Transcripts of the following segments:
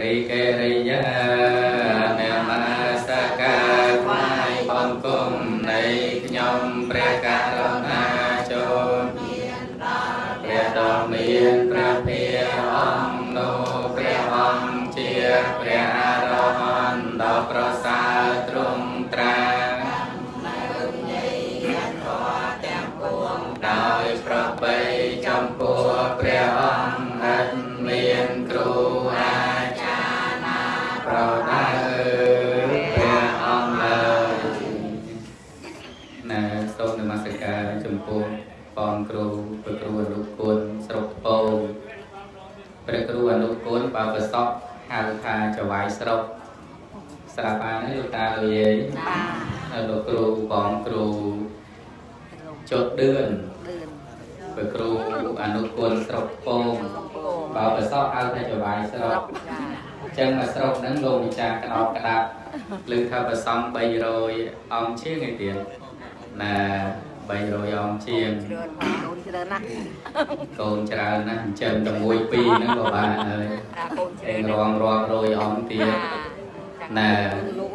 រីកេ សូមនមស្ការចំពោះបងគ្រូព្រះគ្រូអនុគុណស្រុកថ្ពងព្រះគ្រូអនុគុណបើប្រសពហៅថាចវាយស្រុកស្រាប់បានទេលោកតាលោកយាយបាទហើយលោកគ្រូបងគ្រូចុតឌឿនលឿនព្រះគ្រូអនុគុណស្រុកពងកំពងបើប្រសពហៅថាចវាយស្រុកចាអញ្ចឹងមកស្រុកហ្នឹងលោកម្ចាស់ក្តោបក្តាប់លើថាប្រសំ300អង្គជាងឯទៀត ណា300អង្គជាងច្រើនផងកូនច្រើនណាស់កូនច្រើនណាស់អញ្ចឹងតែមួយពីរហ្នឹងក៏បានហើយអាកូនច្រើឯនងរងរាប់រយអង្គទៀតណាលោក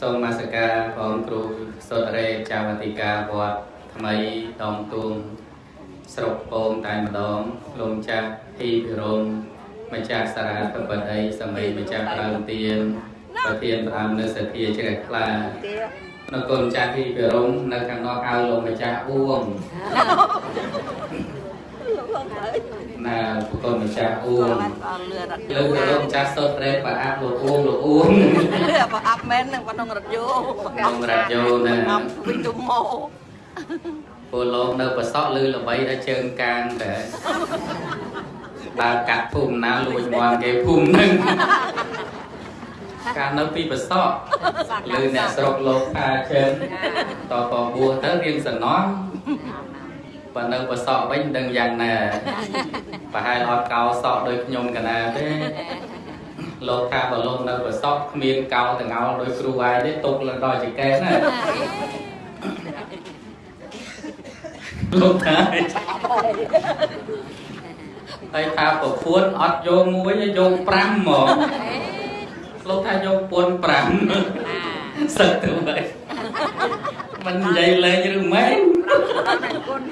សូមនមស្ការបងគ្រូសុតរេចាវតិកាវត្តថ្មីដងទួងស្រុកពងតែម្ដងលោកម្ចាស់ពីពិរមម្ចាស់សារាធិបតីសម័យម្ចាស់ប្រើទៀនប្រធានព្រះអង្គនៅសធាជ្រះខ្លាទេ នៅគុណម្ចាស់ពីពិរមនៅខាងនោះហៅលោកម្ចាស់អួងលោកផងហើយណាប្រគុណម្ចាស់អួគាត់ងបានអស់លឿនរត់លើកទៅលោកម្ចាស់សុតរេប្រអាប់លោកអួងលោកអួងលឿនបើអាប់មែននឹងក្នុងរថយន្តក្នុងរថយន្តណាអាប់វិញទុំមកពលលោកនៅប្រសក់លឺល្បីដល់ជើងកាងតែបើកាត់ភូមិណាលួចមាន់គេភូមិហ្នឹង កាលនៅពីប្រសក់លឺអ្នកស្រុកលោកថាជើងតបបួសទៅរៀងសំណងបើនៅប្រសក់វិញមិនដឹងយ៉ាងណាប្រហែលអត់កោសក់ដូចខ្ញុំកណាទេលោកថាបើលោកនៅប្រសក់គ្មានកោតងោលដោយគ្រូអាយទេទុកឡើងដល់ចង្កេះណាលោកថាហើយថាប្រពន្ធអត់យកមួយទេយក5ហ្មង លោកថាយកពន្ធ5សឹកទៅហើយមិននិយាយលេងឬមែនតែគុណ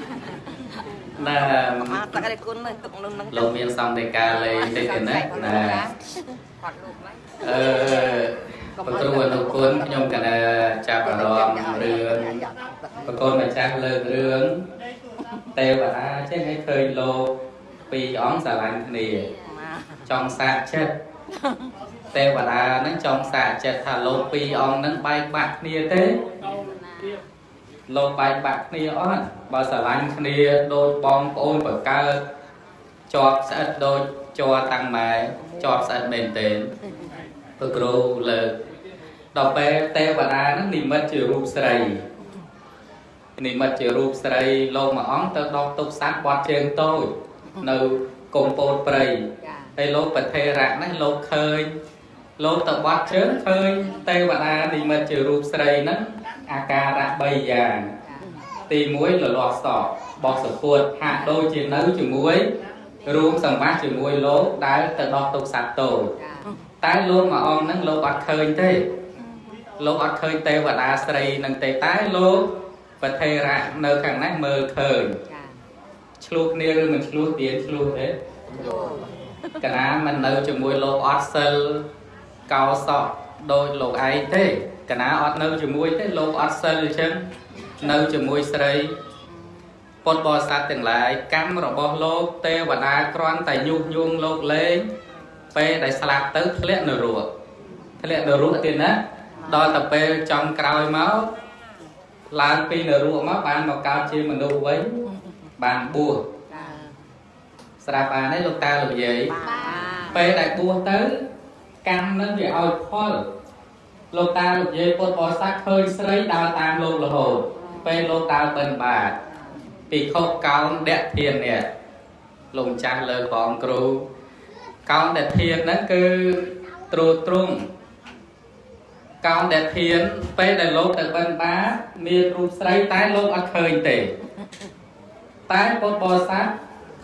ណាមកតាក់ឯគុណទៅទុកនឹងនឹងលោកមានសង្កេតការលេងតិចទេណាណាគាត់លោកហ្នឹងអឺប្រគ្រូអនុគុណខ្ញុំកណាចាប់អារម្មណ៍រឿងប្រកូនម្ចាស់លើករឿងទេវតាចេះឲ្យឃើញលោកពីរអង្គស្រឡាញ់គ្នាចង់សាកចិត្ត ទេវតាហ្នឹងចង់សាកចិត្តថាលោកពីរអង្គហ្នឹងបែកបាក់គ្នាទេលោកបែកបាក់គ្នាអត់បើស្រឡាញ់គ្នាដូចបងប្អូនបកើតជាប់ស្អិតដូចជាប់តាំងម៉ែជាប់ស្អិតមែនទេព្រោះគ្រូលើកដល់ពេលទេវតាហ្នឹងនិមិត្តជារូបស្រីនិមិត្តជារូបស្រីលោកមួយអង្គទៅដកទុកសត្វបាត់ជើងតូចនៅកំពតព្រៃចាហើយលោកប្រធេរៈហ្នឹងលោកឃើញ លោកទៅបាត់ជើងឃើញទេវតានិមិត្តជារូបស្រីហ្នឹងអាការៈ3យ៉ាងទី1លលាស់សក់បោះសពុតហាក់ដូចជានៅជាមួយរួមសម្បត្តិជាមួយលោកដែលទៅដោះទុកសត្វតូចចាតែលោកមួយអង្គហ្នឹងលោកអត់ឃើញទេលោកអត់ឃើញទេវតាស្រីហ្នឹងទេតែលោកប្រធេរៈនៅខាងនេះមើលឃើញចាឆ្លោះគ្នាឬមិនឆ្លោះទៀតឆ្លោះទេកណាមិននៅជាមួយលោកអត់សិល កោសក់ដោយលោកឯងទេកណាអត់នៅជាមួយទេលោកអត់សិលអញ្ចឹងនៅជាមួយស្រីពុទ្ធបរិស័ទទាំងឡាយកម្មរបស់លោកទេវតាគ្រាន់តែញុះញង់លោកលេងពេលដែលស្លាប់ទៅធ្លាក់នរកធ្លាក់នរកទៀតណាដល់ទៅពេលចំក្រោយមកឡើងពីនរកមកបានមកកើតជាមនុស្សវិញបានបួសចាស្រាប់បានទេលោកតាលោកយាយបាពេលដែលបួសទៅ កម្មនឹងវាឲ្យផលលោកតាលោកយាយពុទ្ធបរិស័ទឃើញស្រីដើរតាមលោករហូតពេលលោកដើរបិណ្ឌបាតពីខុសកោនដកធាននេះលោកម្ចាស់លើបងគ្រូកោនដកធានហ្នឹងគឺត្រួតត្រងកោនដកធានពេលដែលលោកទៅបិណ្ឌបាតមានរូបស្រីតែលោកអត់ឃើញទេតែពុទ្ធបរិស័ទ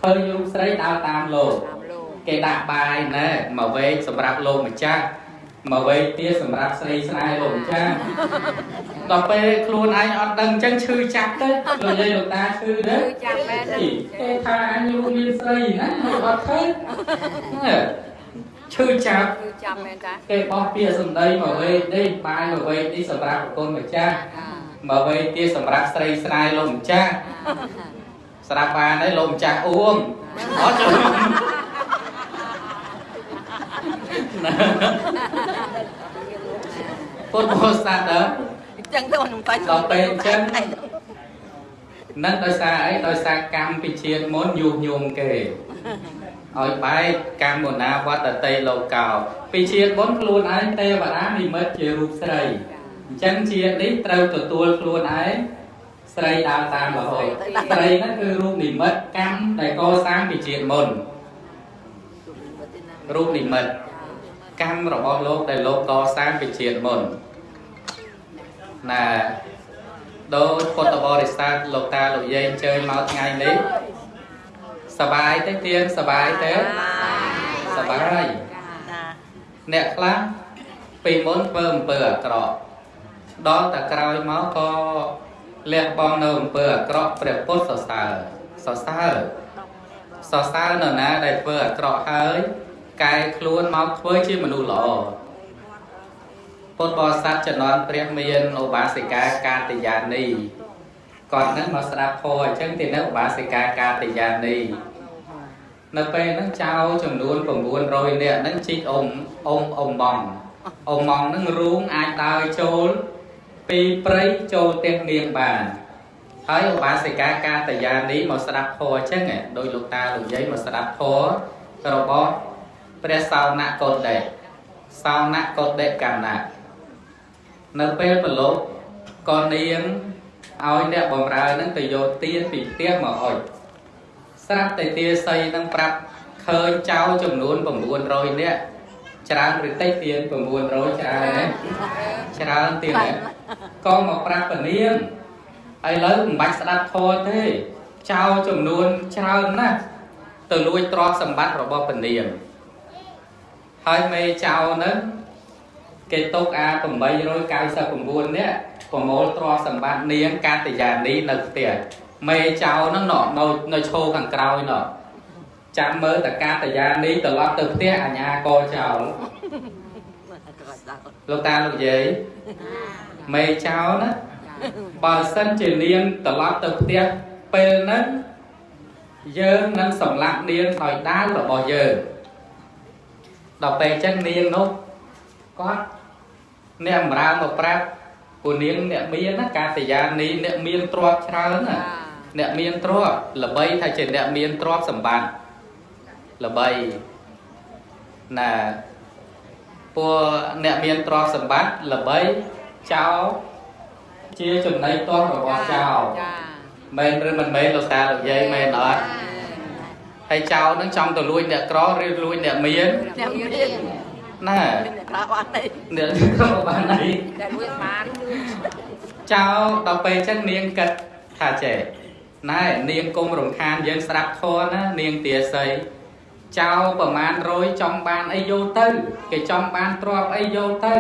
ឃើញរូបស្រីដើរតាមលោកតាមលោក គេដាក់បាយណែមកវែងសម្រាប់លោកម្ចាស់មកវែងទៀតសម្រាប់ស្រីស្នេហ៍លោកម្ចាស់ដល់ពេលខ្លួនឯងអត់ដឹងអញ្ចឹងឈឺចាប់ទៅលោកយាយលោកតាឈឺទៅគឺចាំមែនទេគេថាអញលោកមានស្រីណាមកអត់ឃើញឈឺចាប់គឺចាំមែនតាគេបោះពាក្យសម្ដីមកវែងនេះបាយមកវែងនេះសម្រាប់ប្រគុណម្ចាស់អាមកវែងទៀតសម្រាប់ស្រីស្នេហ៍លោកម្ចាស់ស្រាប់បានហើយលោកម្ចាស់អួងអត់ចូល ពុទ្ធបរិស័ទដើមអញ្ចឹងទៅខ្ញុំបាញ់ដល់ពេលអញ្ចឹងនឹងដោយសារអីដោយសារកម្មពីជាតិមុនយុះញោមគេឲ្យបែកកម្មមុណាវត្តតេលោកោពីជាតិមុនខ្លួនឯងទេវតានិមិត្តជារូបស្រីអញ្ចឹងជាតិនេះត្រូវទទួលខ្លួនឯងស្រីដើរតាមរហូតស្រីហ្នឹងគឺរូបនិមិត្តកម្មដែលកសាងពីជាតិមុនរូបនិមិត្ត កម្មរបស់លោកដែលលោកកសាងពីជាតិមុនណាដោយពុទ្ធបរិស័ទលោកតាលោកយាយអញ្ជើញមកថ្ងៃនេះសបាយទេទៀងសបាយទេសបាយអ្នកខ្លះពីមុនធ្វើអំពើអាក្រក់ដល់តែក្រោយមកក៏លះបង់នៅអំពើអាក្រក់ព្រះពុទ្ធសរសើរសរសើរសរសើរនរណាដែលធ្វើអាក្រក់ហើយ កែខ្លួនមកធ្វើជាមនុស្សល្អពុទ្ធបរិស័ទជំនាន់ព្រះមានឧបាសិកាកាតយានីគាត់នឹងមកស្ដាប់ធម៌អញ្ចឹងទីនេះឧបាសិកាកាតយានីនៅពេលហ្នឹងចៅចំនួន900នាក់ហ្នឹងជីកអ៊ំអ៊ំអ៊ំបងអ៊ំបងហ្នឹងរូងអាចដើរចូលពីព្រៃចូលផ្ទះនាងបានហើយឧបាសិកាកាតយានីមកស្ដាប់ធម៌អញ្ចឹងឯងដោយលោកតាលោកយាយមកស្ដាប់ធម៌របស់ ព្រះសោណកោដេសោណកោដេកណ្ណៈនៅពេលប្រឡូកក៏នាងឲ្យអ្នកបំរើហ្នឹងទៅយកទៀនពីផ្ទះមកអុជស្រាប់តែទាស័យហ្នឹងប្រាប់ឃើញចៅចំនួន900នាក់ច្រើនឬតិចទៀន900ច្រើនណាច្រើនទៀតណាក៏មកប្រាប់ពនាងឥឡូវមិនបាច់ស្ដាប់ធម៌ទេចៅចំនួនច្រើនណាស់ទៅលួចទ្រព្យសម្បត្តិរបស់ពនាង ហើយមេចៅហ្នឹងគេຕົកអា899នាក់ប្រមូលទ្រព្យសម្បត្តិនាងកាតយានីនៅផ្ទះមេចៅហ្នឹងណោះនៅនៅឈោខាងក្រោយណោះចាំមើលតកាតយានីត្រឡប់ទៅផ្ទះអញ្ញាកចោលលោកតាលោកយាយមេចៅណាបើសិនជានាងត្រឡប់ទៅផ្ទះពេលហ្នឹងយើងនឹងសម្លាប់នាងដោយដាវរបស់យើង ដល់ពេលចឹងនាងនោះគាត់អ្នកបម្រើមកប្រាប់ពួកនាងអ្នកមានណាកាតយានីអ្នកមានទ្រព្យច្រើនណាអ្នកមានទ្រព្យល្បីថាជាអ្នកមានទ្រព្យសម្បត្តិល្បីណាពួកអ្នកមានទ្រព្យសម្បត្តិល្បីចោលជាចំណីទោសរបស់ចោលចាមែនឬមិនមែនលោកតាលោកយាយមែនអត់ ហើយចោលនឹងចង់ទៅលួចអ្នកក្រឬលួចអ្នកមានអ្នកមានណាអ្នកក្រៅអត់ទេអ្នកក្របានអីតែមួយបានចោលដល់ពេលចឹងនាងគិតថាចេះណែនាងគុំរំខានយើងស្ដាប់ធម៌ណានាងទាស័យចោលប្រមាណ100ចង់បានអីយកទៅ គេចង់បានទ្រពអីយកទៅ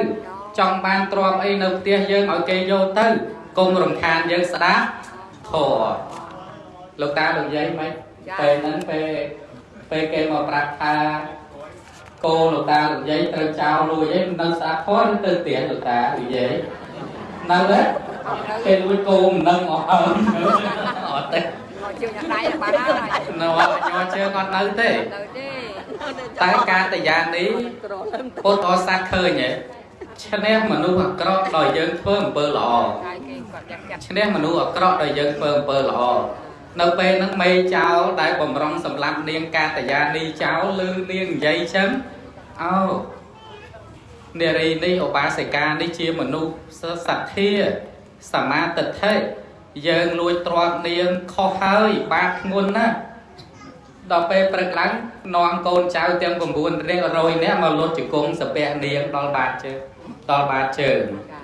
ចង់បានទ្រពអីនៅផ្ទះយើងឲ្យគេយកទៅគុំរំខានយើងស្ដាប់ធម៌លោកតាលោកយាយមិន ពេលហ្នឹងពេលពេលគេមកប្រាប់ថាកូនលោកតាលោកយាយត្រូវចោលលួចអីមិនដឹងស្ដាប់ធម៌ឬទៅទៀនលោកតាលោកយាយនៅទេគេលួចគោមិនដឹងអស់ហើយអត់ទេមកជើងអ្នកដៃបានហើយនៅញ័រជើងអត់នៅទេទៅទេតែការតយានេះក្រលឹមពុទ្ធអសាទឃើញហ៎ឈ្នះមនុស្សអាក្រក់ដោយយើងធ្វើអំពើល្អកាយគេគាត់ចាក់ចាក់ឈ្នះមនុស្សអាក្រក់ដោយយើងធ្វើអំពើល្អ នៅពេលហ្នឹងមេចោលដែលបំរុងសម្លាប់នាងកាតយានីចោលឬនាងនិយាយចឹងអោនារីនេះឧបាសិកានេះជាមនុស្សសទ្ធាសមាទិដ្ឋិយើងលួចទ្រព្យនាងខុសហើយបាបធ្ងន់ណាស់ដល់ពេលព្រឹកឡើងនាំកូនចៅទាំង9រៀង100នាក់មកលុតជង្គង់សាពះនាងដល់បាតជើងដល់បាតជើងចា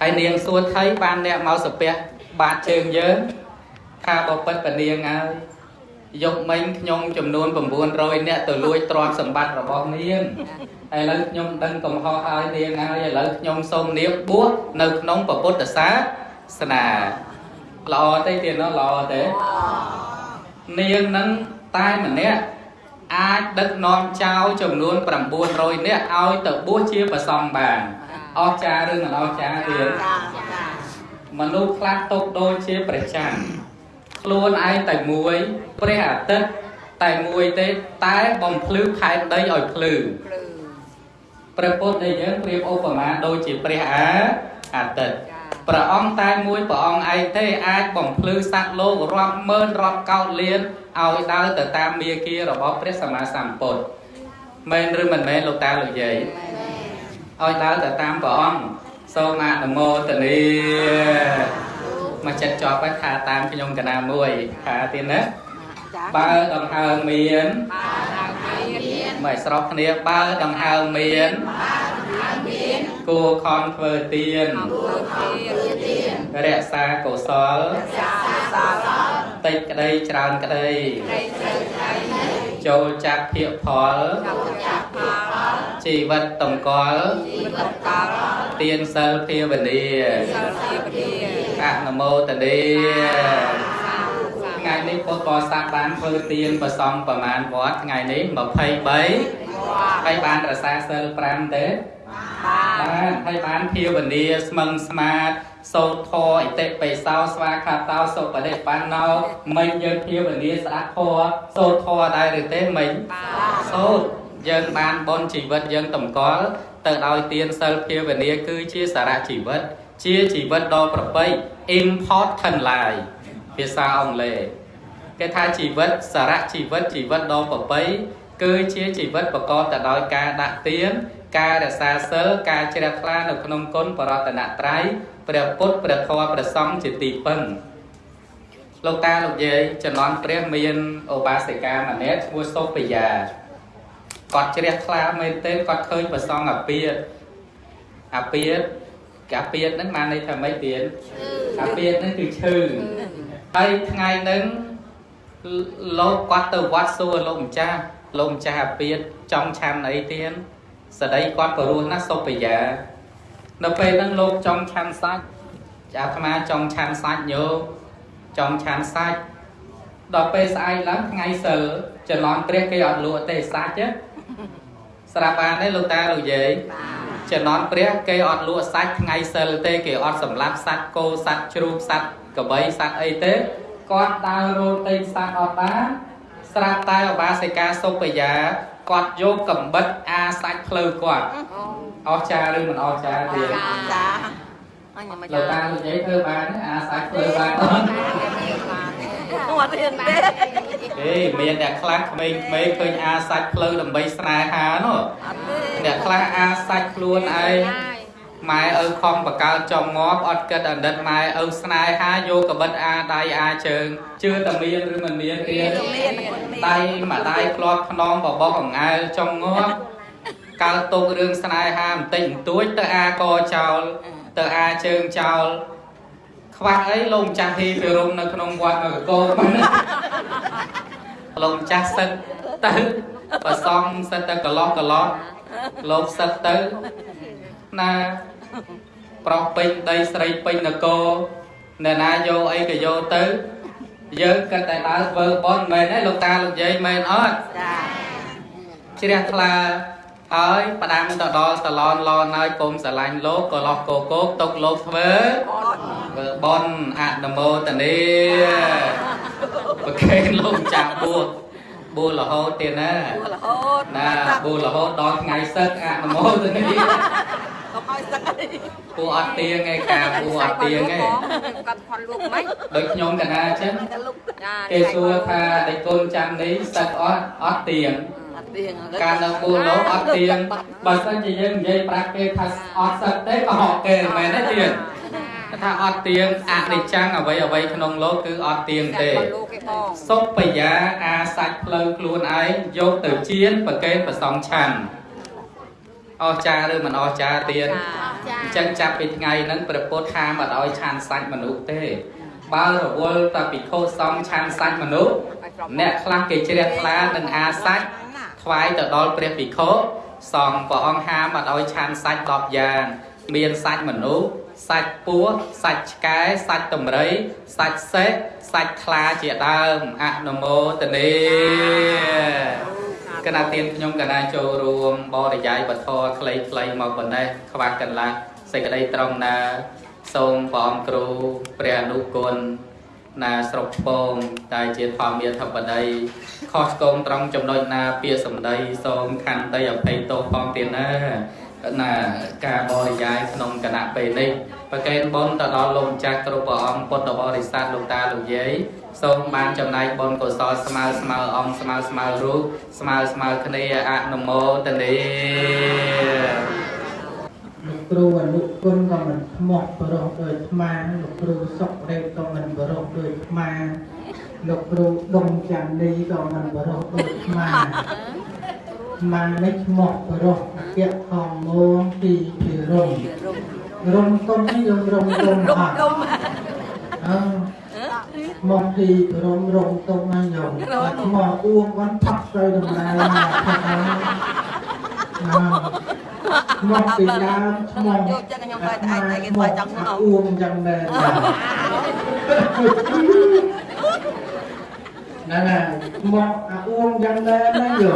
ហើយនាងសួរថៃបានអ្នកមកសាពះបាតជើងយើង ថាបពិតបនាងហើយយកមិញខ្ញុំចំនួន900នាក់ទៅលួចទ្រព្យសម្បត្តិរបស់នាងឥឡូវខ្ញុំដឹងកំហុសហើយនាងហើយឥឡូវខ្ញុំសូមនាងបួសនៅក្នុងពុទ្ធសាសនាល្អទេទៀតណោះល្អទេនាងនឹងតែម្នាក់អាចដឹកនាំចៅចំនួន900នាក់ឲ្យទៅបួសជាប្រសង្ឃបានអស្ចារ្យឬមិនអស្ចារ្យទៀតចាចាមនុស្សខ្លះតូបដូចជាព្រះច័ន្ទ ខ្លួនឯងតែមួយព្រះអាទិត្យតែមួយទេតែបំភ្លឺផែនដីឲ្យភ្លឺភ្លឺព្រះពុទ្ធដែលយើងប្រៀបឧបមាដូចជាព្រះអាអាទិត្យចាព្រះអង្គតែមួយព្រះអង្គឯងទេអាចបំភ្លឺសត្វលោករាប់ម៉ឺនរាប់កោតលានឲ្យដើរទៅតាមមាគ៌ារបស់ព្រះសម្មាសម្ពុទ្ធមែនឬមិនមែនលោកតាលោកយាយឲ្យដើរទៅតាមព្រះអង្គសូមអនុមោទនា មកចិត្តជាប់ហើយថាតាមខ្ញុំកណាមួយថាទៀតណាចាបើដង្ហើមមានបានឡើងមានមិនស្រុកគ្នាបើដង្ហើមមានគួរខំធ្វើទៀនអង្គទៀតរក្សាកុសលចាសលតិចក្តីច្រើនក្តីត្រីត្រីត្រីចូលចាក់ភាកផលចាប់ចាក់ផលជីវិតតម្កល់ជីវិតកលទៀនសិលភាវនាសិលជាពធា អនុមោទនាសាធុសាថ្ងៃនេះពុទ្ធបរិស័ទបានធ្វើទៀនប្រសំប្រមាណវត្តថ្ងៃនេះ23ហើយបានរក្សាសិល5ទេបានបានហើយបានភាវនាស្មឹងស្មាតសូត្រធរអតិបិសោស្វាខាតោសុបដិបណ្ណោមិញយើងភាវនាស្ដាប់ធរសូត្រធរដែរឬទេមិញបានសូត្រយើងបានបនជីវិតយើងតម្កល់ទៅដោយទានសិលភាវនាគឺជាសារៈជីវិត ជាជីវិតដ៏ប្រពៃ important life ភាសាអង់គ្លេសគេថាជីវិតសារៈជីវិតជីវិតដ៏ប្រពៃគឺជាជីវិតប្រកបទៅដោយការដាក់ទានការរក្សាសិលការជ្រះថ្លានៅក្នុងគុណបរតនត្រ័យព្រះពុទ្ធព្រះធម៌ព្រះសង្ឃជាទីពឹងលោកតាលោកយាយចំនួនព្រះមានឧបាសិកាម្នាក់ឈ្មោះសុភយាគាត់ជ្រះថ្លាមែនទែនគាត់ឃើញព្រះសង្ឃអាពាតអាពាត កាពាតហ្នឹងបានន័យថាម៉េចទៀតអាពាតហ្នឹងគឺឈឺហើយថ្ងៃហ្នឹងលោកគាត់ទៅវត្តសួរលោកម្ចាស់លោកម្ចាស់អាពាតចង់ឆាន់អីទៀតស្ដីគាត់ព្រោះណាស់សុភយានៅពេលហ្នឹងលោកចង់ឆាន់សាច់អាត្មាចង់ឆាន់សាច់ញោមចង់ឆាន់សាច់ដល់ពេលស្អែកឡើងថ្ងៃសិលចន្លងព្រះគេអត់លក់ទេសាច់ទេស្រាប់បានទេលោកតាលោកយាយ ចំណន់ព្រះគេអត់លក់សាច់ថ្ងៃសិលទេគេអត់សម្លាប់សត្វគោសត្វជ្រូកសត្វក្របីសត្វអីទេគាត់ដើររោទិញសត្វអត់បានស្រាប់តែឧបាសិកាសុភយាគាត់យកកំបិតអាសាច់ភ្លៅគាត់អូអស្ចារ្យឬមិនអស្ចារ្យទេចាអញមកលោកចាតាលោកយាយធ្វើបានទេអាសាច់ភ្លៅបានអត់ បានទេអត់រៀនទេហេមានអ្នកខ្លះក្មេងៗឃើញអាសាច់ភ្លៅដើម្បីស្នេហានោះអត់ទេអ្នកខ្លះអាសាច់ខ្លួនឯងហើយម៉ែឪខំបកើចំងាប់អត់គិតអណ្ឌិតម៉ែឪស្នេហាយកកបិតអាដៃអាជើងជឿតែមានឬមិនមានទៀតមានដៃមួយដៃធ្លាប់ខ្នងបបោះអង្អែលចំងាប់កើតទុករឿងស្នេហាបន្តិចបន្តួចទៅអាកចោលទៅអាជើងចោល ខ្វះអីលោកម្ចាស់ហ៊ីពីរំនៅក្នុងវត្តមកកោប៉ុណ្ណាលោកម្ចាស់សឹកទៅប្រសំសិតទៅកន្លោះកន្លោះលោកសឹកទៅណាប្រុសពេញដីស្រីពេញនគរអ្នកណាយកអីក៏យកទៅយើងគិតតែដើរធ្វើបន់មែនទេលោកតាលោកយាយមែនអត់ចាជ្រះថ្លា ហើយផ្ដាំទៅដល់សាឡនឡនហើយកុំស្រឡាញ់លោកក៏លោះកោកោកຕົកលោកធ្វើធ្វើបន់អនុមោទនាប្រកេនលោកចាស់បួសបួសរហូតទៀតណារហូតណាបួសរហូតដល់ថ្ងៃសឹកអនុមោទនាកុំឲ្យសឹកអីពូអត់ទៀងឯកាពូអត់ទៀងឯគាត់ផនលូកមិនដូចខ្ញុំកណាអញ្ចឹងតែលុកចាគេសួរថាដេកកូនចាំនេះសឹកអត់អត់ទៀងអត់ ទៀងការនៅបួសលោកអត់ទៀងបើសិនជាយើងនិយាយប្រាប់គេថាអត់សឹកទេក៏ហកគេមិនមែនទេទៀងថាអត់ទៀងអនិច្ចំអ្វីអ្វីក្នុងលោកគឺអត់ទៀងទេផនលូកគេបងសុបយាអាសាច់ផ្លូវខ្លួនឯងយកទៅជៀនប្រកេនប្រសងឆាន់អស្ចារ្យឬមិនអស្ចារ្យទៀតអញ្ចឹងចាប់ពីថ្ងៃហ្នឹងព្រះពុទ្ធហាមអត់ឲ្យឆាន់សាច់មនុស្សទេបើរវល់តែពិខុសង្ឃឆាន់សាច់មនុស្សឲ្យអ្នកខ្លះគេជ្រះថ្លានឹងអាសាច់ ថ្វាយទៅដល់ព្រះភិក្ខុសង្ឃព្រះអង្គហាមអត់ឲ្យឆានសាច់10យ៉ាងមានសាច់មនុស្សសាច់ពស់សាច់ឆ្កែសាច់តម្រៃសាច់សេះសាច់ខ្លាជាដើមអនុមោទនីគណៈទានខ្ញុំកណាចូលរួមបរិយាយបធរខ្លីៗមកប៉ុណ្ណេះខ្វះកន្លះសេចក្តីត្រង់ណា សូមព្រះអង្គគ្រូព្រះអនុគុណ ណាស្រុកឆ្ពងដែលជាធម្មាធិបតីខុសឆ្គងត្រង់ចំណុចណាពាក្យសម្ដីសូមខន្តីអភ័យទោសផងទៀតណាណាការបរិយាយក្នុងគណៈពេលនេះប្រកេនបុណ្យទៅដល់លោកម្ចាស់គ្រប់ព្រះអង្គពុទ្ធបរិស័ទលោកតាលោកយាយសូមបានចំណាយបុណ្យកុសលស្មើស្មើអង្គស្មើស្មើរូបស្មើស្មើគ្នាអនុមោទនីលោក គ្រូអនុគុណក៏មិនស្មោះបរោះដោយស្មាលោកគ្រូសុករេតក៏មិនបរោះដោយស្មាលោកគ្រូដុំចាន់នីក៏មិនបរោះដោយស្មាស្មានេះស្មោះបរោះអគ្គខំមងទីពីរងរំទុំនេះយើងរំទុំអត់អឺមកទីរំរំទុំណាញោមបាត់មកអួងបានផាត់ទៅដំណើរណាផាត់ហើយអឺ មកពីដើមឈ្មោះយកចឹងខ្ញុំទៅតែឯងតែគេទៅចង់មកអួងចឹងដែរណាណាមកអាអួងចឹងដែរណាយោ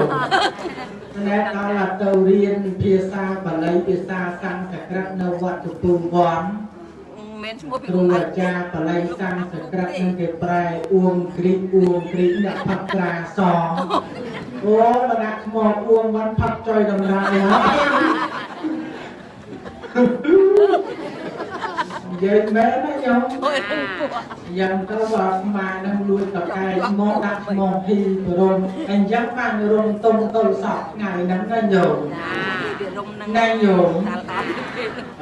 ណែដល់ទៅរៀនភាសាបាលីភាសាសំស្ក្រឹតនៅវត្តជពូវ័នមានឈ្មោះពីគ្រូអាចារ្យបាលីសំស្ក្រឹតនឹងគេប្រែអួងគ្រីកអួងគ្រីកអ្នកផាត់ត្រាសងអូបដាក់ឈ្មោះអួងវ៉ាន់ផាត់ចុយដំណើរហើយ និយាយមែនណាញោមអូយពោះយ៉ាងទៅបើម៉ានឹងលួចតកែមកដាក់ឈ្មោះហ៊ីបរមអញ្ចឹងបានរំទុំទៅសពថ្ងៃហ្នឹងណាញោមពីរុំនឹងណែញោមតាល់តាល់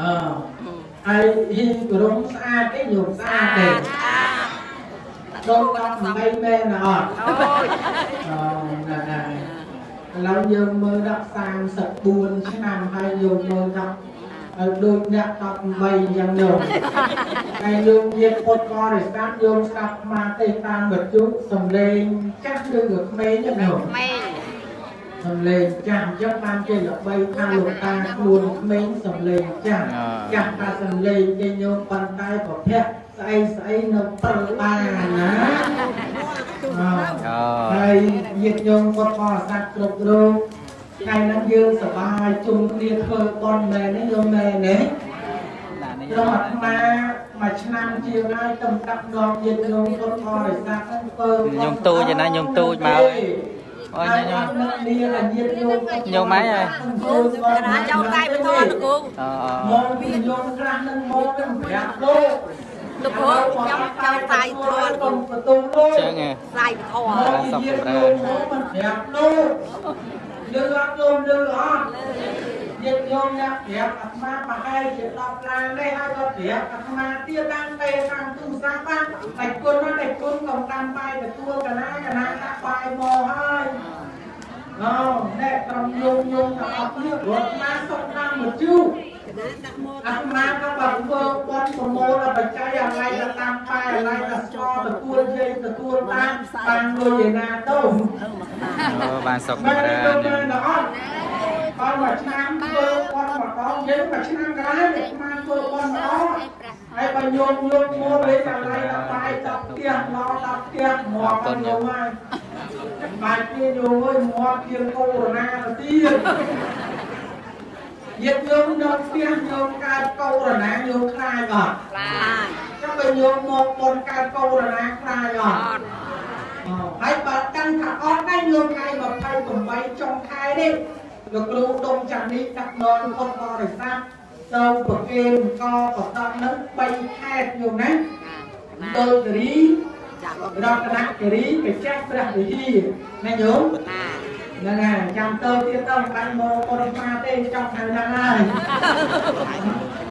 អឺហើយហ៊ីបរមស្អាតទេញោមស្អាតទេដូចដល់បីមែនអត់អូយអូណាស់ណាស់ឥឡូវយើងមើលដល់34ឆ្នាំហើយយើងមើលដល់ ហើយដូចអ្នក18យ៉ាងនោះហើយយើងនិយាយពុតបរិស័ទយើងស្ដាប់មកទេតាមវិទ្យុសំឡេងចាស់ឬក៏ក្មេងហ្នឹងនោះម៉េងសំឡេងចាស់អញ្ចឹងបានជាល្បីថាលោកតាខ្លួនក្មេងសំឡេងចាស់ចាស់ថាសំឡេងគេញោមប៉ុន្តែប្រភពស្អីស្អីនៅពិលបានណាអអូហើយញាតិញោមគាត់បរិស័ទគ្រប់រូប ថ្ងៃហ្នឹងយើងសប្បាយជុំគ្នាធ្វើបន់មែនទេញោមមែនទេក្រុមអាត្មាមួយឆ្នាំជាងហើយទំដាក់នំញាតិញោមគាត់បរិស័ទហ្នឹងធ្វើបន់ញោមទូចឯណាញោមទូចមកអើយញោមនេះ là ញាតិញោមគាត់ញោមម៉ែអើយកណាចៅដៃបធនលោកគ្រូអូមកពីញោមខ្លះនឹងមកនឹងប្រាប់លោកលោកគ្រូខ្ញុំចៅដៃធនកុំបន្ទូលោកចឹងហ៎ដៃបធនមកពីញាតិញោមមកមិនប្រាប់លោក លឺអត់ញោមលឺអត់ញាតិញោមអ្នកប្រាប់អាត្មាប្រហែលជា10ឡានទេហើយក៏ប្រាប់អាត្មាទៀតតាមពេលតាមទូរស័ព្ទបានតែគុណមកតែគុណកំតាមបាយទទួលកណាកណាដាក់បាយមកហើយអូអ្នកក្រុមយងយងទាំងអស់គ្នារត់មកសុខតាមមកជូ អាត្មាក៏បានធ្វើបន់ប្រមូលដល់បច្ច័យអាឡៃទៅតាមប៉ែអាឡៃទៅស្គាល់ទទួលយាយទទួលតាមបានលុយឯណាទៅអូបានសុខមែនចម្រើទេនមែនទេអត់អត់មួយឆ្នាំធ្វើបន់ម្ដងយើងមួយឆ្នាំក្រោយអាត្មាធ្វើបន់ម្ដងហើយបើញោមញោមមកលេអាឡៃទៅបាយដល់ផ្ទះមកដល់ផ្ទះមកទៅញោមហើយបាយគ្នាញោមអើយមកជាងកូរ៉ូណាទៅទៀត ញាតិញោមនៅផ្ទះញោមកើតកូរ៉ូណាញោមខ្លាចអត់ខ្លាចចាំបើញោមមកបនកើតកូរ៉ូណាខ្លាចអត់អត់អូហើយបើដឹងថាអត់ដែរញោមថ្ងៃ28ចុងខែនេះលោកគ្រូដុំចាំនេះដាក់នរពុទ្ធបរិស័ទទៅប្រគេនកបតង់នឹង3ខែញោមណាដូចគិរីចាក់រតនគិរីបច្ចេកព្រះវិហារណាញោមណា ហ្នឹងហើយចាំទៅទៀតទៅមិនបាច់មកបរិមាទេចង់ហៅណាស់ហើយ